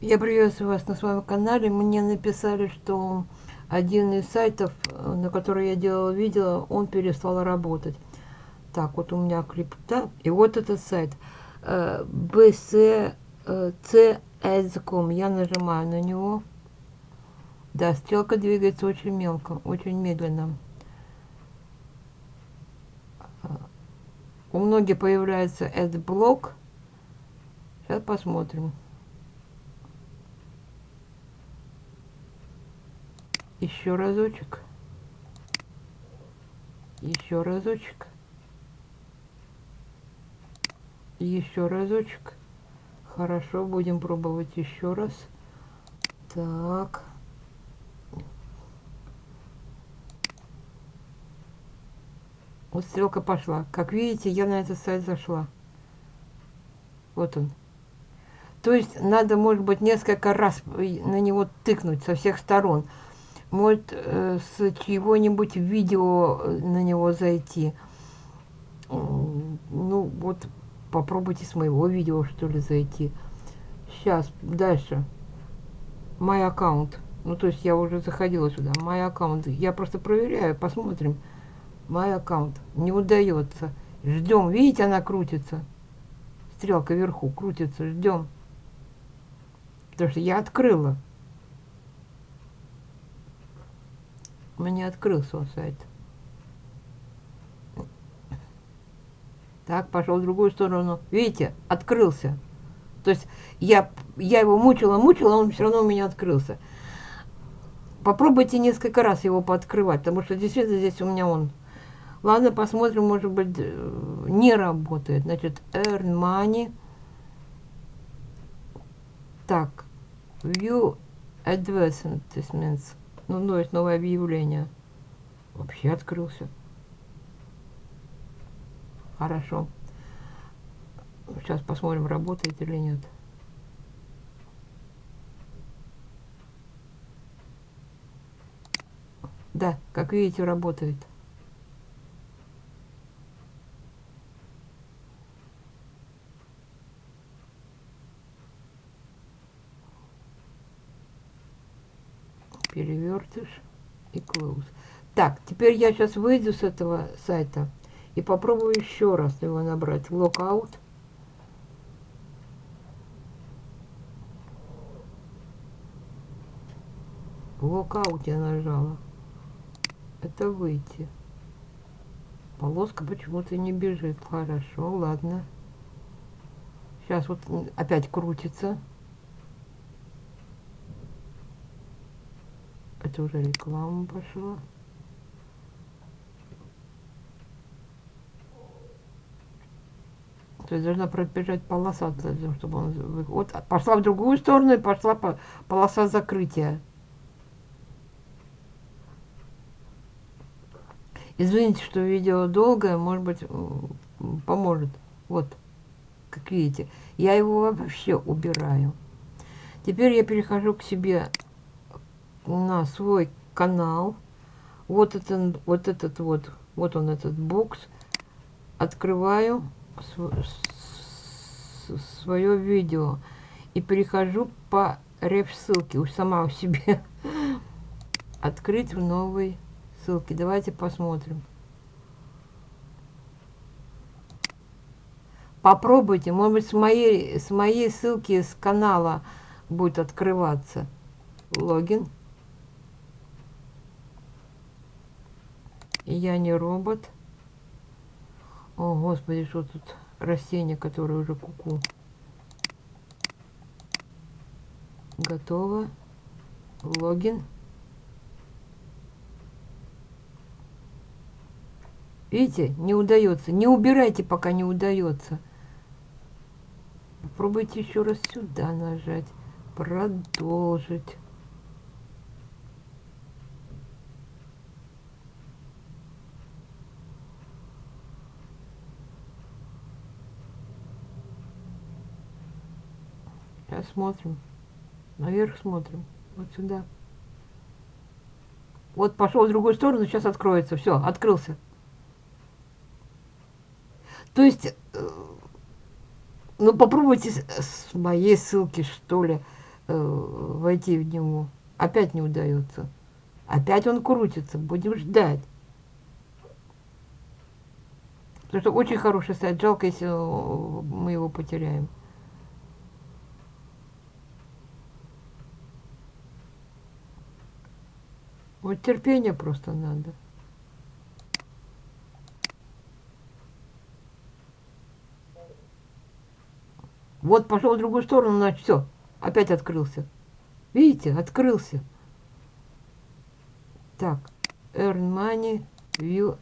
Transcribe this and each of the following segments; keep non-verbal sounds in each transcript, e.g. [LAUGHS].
Я приветствую вас на своем канале. Мне написали, что один из сайтов, э, на который я делала видео, он перестал работать. Так, вот у меня крипта. И вот этот сайт. bc.c.com. Э, я нажимаю на него. Да, стрелка двигается очень мелко, очень медленно. У многих появляется AdBlock. Сейчас посмотрим. Еще разочек. Еще разочек. Еще разочек. Хорошо, будем пробовать еще раз. Так. Вот стрелка пошла. Как видите, я на этот сайт зашла. Вот он. То есть надо, может быть, несколько раз на него тыкнуть со всех сторон может э, с чего-нибудь видео э, на него зайти. Ну, вот попробуйте с моего видео, что ли, зайти. Сейчас, дальше. Мой аккаунт. Ну, то есть я уже заходила сюда. Мой аккаунт. Я просто проверяю, посмотрим. Мой аккаунт. Не удается. Ждем. Видите, она крутится. Стрелка вверху крутится. Ждем. Потому что я открыла. Меня открылся сайт. Так, пошел в другую сторону. Видите, открылся. То есть я, я его мучила, мучила, он все равно у меня открылся. Попробуйте несколько раз его пооткрывать, потому что действительно здесь у меня он. Ладно, посмотрим, может быть, э, не работает. Значит, earn money. Так, view advertisements. Ну, ну, есть новое объявление. Вообще открылся. Хорошо. Сейчас посмотрим, работает или нет. Да, как видите, работает. И close. Так, теперь я сейчас выйду с этого сайта и попробую еще раз его набрать. Lockout. Lockout я нажала. Это выйти. Полоска почему-то не бежит. Хорошо, ладно. Сейчас вот опять крутится. Это уже реклама пошла. То есть должна пробежать полоса чтобы он... Вот пошла в другую сторону и пошла по полоса закрытия. Извините, что видео долгое, может быть, поможет. Вот, как видите, я его вообще убираю. Теперь я перехожу к себе на свой канал. Вот, это, вот этот вот, вот он этот бокс. Открываю свое видео и перехожу по реф ссылке, уж сама у себе [LAUGHS] открыть в новой ссылке. Давайте посмотрим. Попробуйте, может быть, с моей, с моей ссылки с канала будет открываться логин. Я не робот. О, господи, что тут растение, которое уже куку. -ку. Готово. Логин. Видите, не удается. Не убирайте, пока не удается. Попробуйте еще раз сюда нажать. Продолжить. Сейчас смотрим. Наверх смотрим. Вот сюда. Вот пошел в другую сторону, сейчас откроется. Все, открылся. То есть, э, ну попробуйте с, моей ссылки, что ли, э, войти в него. Опять не удается. Опять он крутится. Будем ждать. Потому что очень хороший сайт. Жалко, если э, мы его потеряем. Вот терпение просто надо. Вот пошел в другую сторону, значит, все, опять открылся. Видите, открылся. Так, earn money, view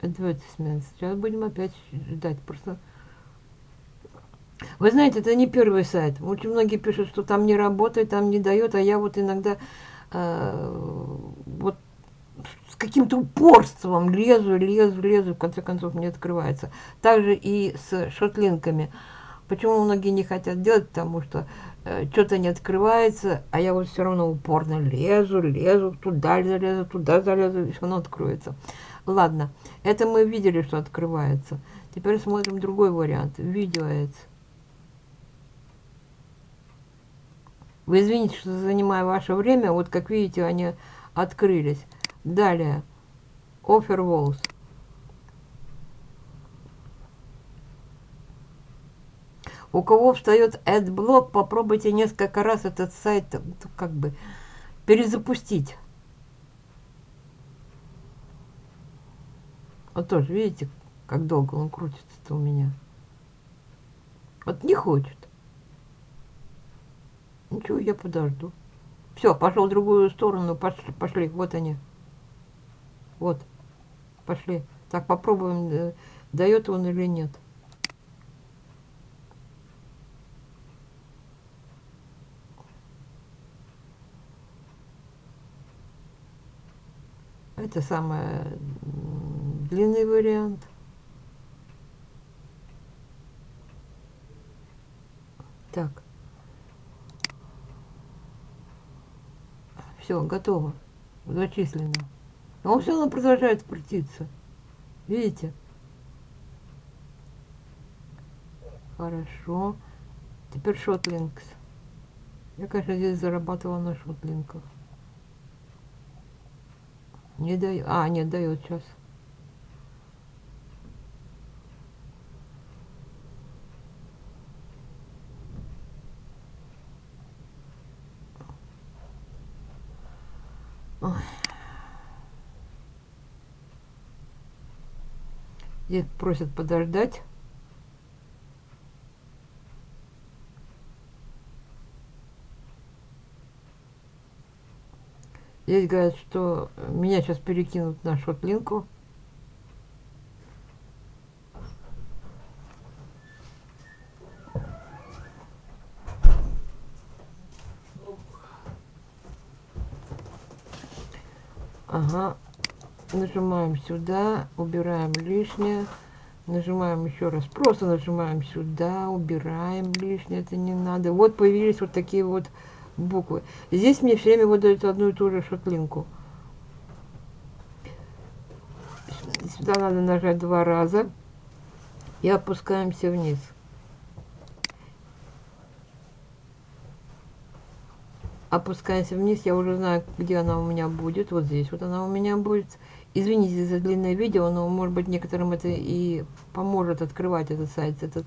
advertisements. Сейчас будем опять ждать. Просто вы знаете, это не первый сайт. Очень многие пишут, что там не работает, там не дает, а я вот иногда вот с каким-то упорством лезу, лезу, лезу, в конце концов не открывается. Также и с шотлинками. Почему многие не хотят делать? Потому что э, что-то не открывается, а я вот все равно упорно лезу, лезу, туда залезу, туда залезу, и все равно откроется. Ладно, это мы видели, что открывается. Теперь смотрим другой вариант. Видео ads. Вы извините, что занимаю ваше время. Вот как видите, они открылись. Далее. Offer Walls. У кого встает AdBlock, попробуйте несколько раз этот сайт ну, как бы перезапустить. Вот тоже, видите, как долго он крутится-то у меня. Вот не хочет. Ничего, я подожду. Все, пошел в другую сторону. Пошли, пошли. Вот они. Вот. Пошли. Так, попробуем, э, дает он или нет. Это самый длинный вариант. Так. Все, готово. Зачислено. А он все равно продолжает крутиться. Видите? Хорошо. Теперь шотлинкс. Я, конечно, здесь зарабатывала на шотлинках. Не дает. А, нет, дает сейчас. Ой. Просят подождать. Здесь говорят, что меня сейчас перекинут на шотлинку. Ага. Нажимаем сюда, убираем лишнее. Нажимаем еще раз. Просто нажимаем сюда, убираем лишнее. Это не надо. Вот появились вот такие вот буквы. Здесь мне все время выдают одну и ту же шотлинку. Сюда надо нажать два раза и опускаемся вниз. Опускаемся вниз, я уже знаю, где она у меня будет. Вот здесь вот она у меня будет. Извините за длинное видео, но может быть некоторым это и поможет открывать этот сайт. Этот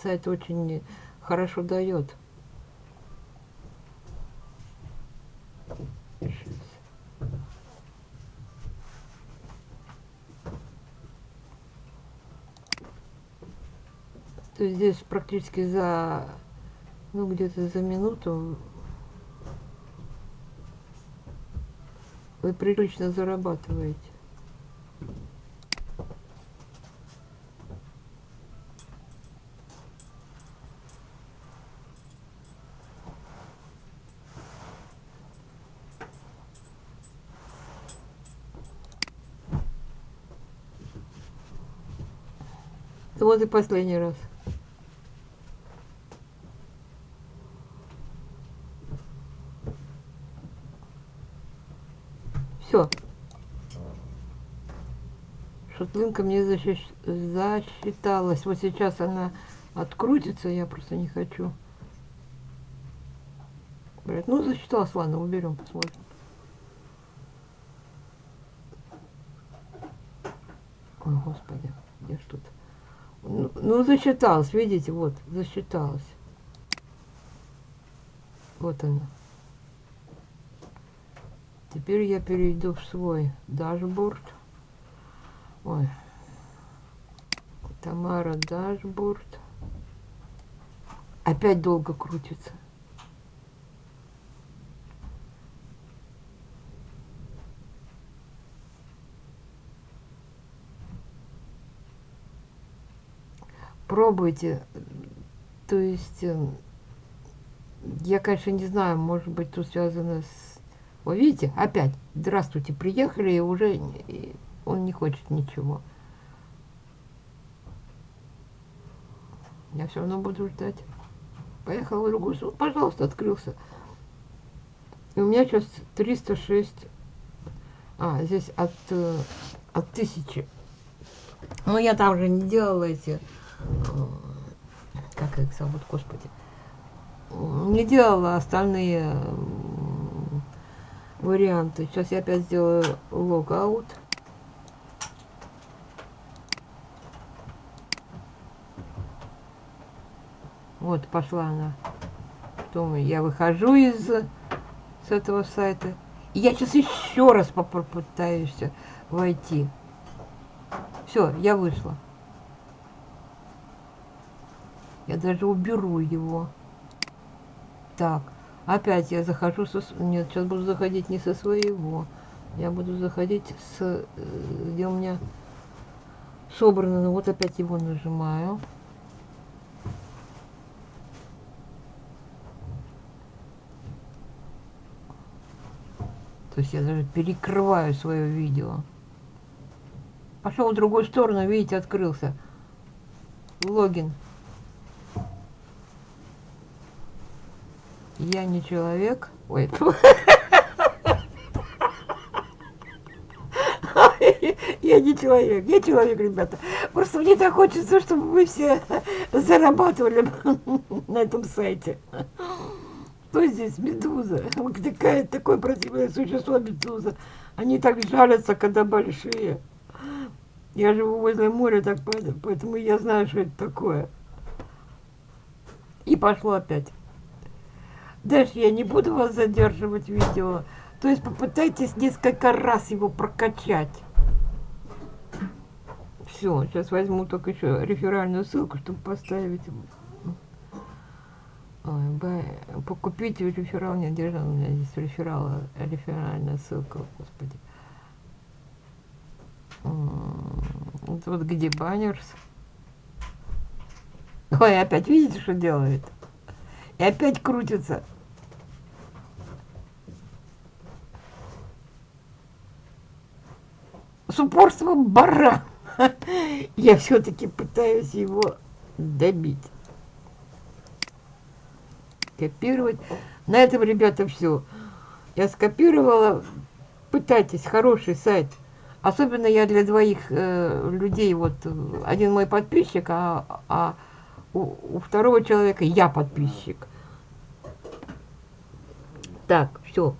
сайт очень хорошо дает. То есть здесь практически за, ну где-то за минуту вы прилично зарабатываете. Вот и последний раз. Все. Шотлинка мне защищ... засчиталась. Вот сейчас она открутится, я просто не хочу. Блядь, ну засчиталось, ладно, уберем, посмотрим. Ой, господи, где ж тут? Ну, ну, засчиталось, видите, вот, засчиталось. Вот она. Теперь я перейду в свой дашборд. Ой. Тамара дашборд. Опять долго крутится. Пробуйте. То есть, э, я, конечно, не знаю, может быть, тут связано с... Вы видите, опять, здравствуйте, приехали, и уже он не хочет ничего. Я все равно буду ждать. Поехал в другую сторону. Пожалуйста, открылся. И у меня сейчас 306. А, здесь от, э, от тысячи. Но я там уже не делала эти... Э, как их зовут, господи. Не делала остальные варианты. Сейчас я опять сделаю логаут. Вот пошла она. Думаю, я выхожу из с этого сайта. И я сейчас еще раз попытаюсь войти. Все, я вышла. Я даже уберу его. Так, опять я захожу со... Нет, сейчас буду заходить не со своего. Я буду заходить с... Э, где у меня собрано. Ну вот опять его нажимаю. То есть я даже перекрываю свое видео. Пошел в другую сторону, видите, открылся. Логин. Я не человек. Ой, [LAUGHS] Я не человек, я человек, ребята. Просто мне так хочется, чтобы вы все зарабатывали [LAUGHS] на этом сайте. Кто здесь медуза? Такая, такое противное существо медуза. Они так жалятся, когда большие. Я живу возле моря, так поэтому я знаю, что это такое. И пошло опять. Дальше я не буду вас задерживать видео. То есть попытайтесь несколько раз его прокачать. Все, сейчас возьму только еще реферальную ссылку, чтобы поставить Покупить реферал не держал. У меня здесь реферал, реферальная ссылка, господи. Вот где баннерс. Ой, опять видите, что делает? И опять крутится. С упорством барана. [LAUGHS] Я все-таки пытаюсь его добить копировать. На этом, ребята, все. Я скопировала. Пытайтесь, хороший сайт. Особенно я для двоих э, людей, вот один мой подписчик, а, а у, у второго человека я подписчик. Так, все.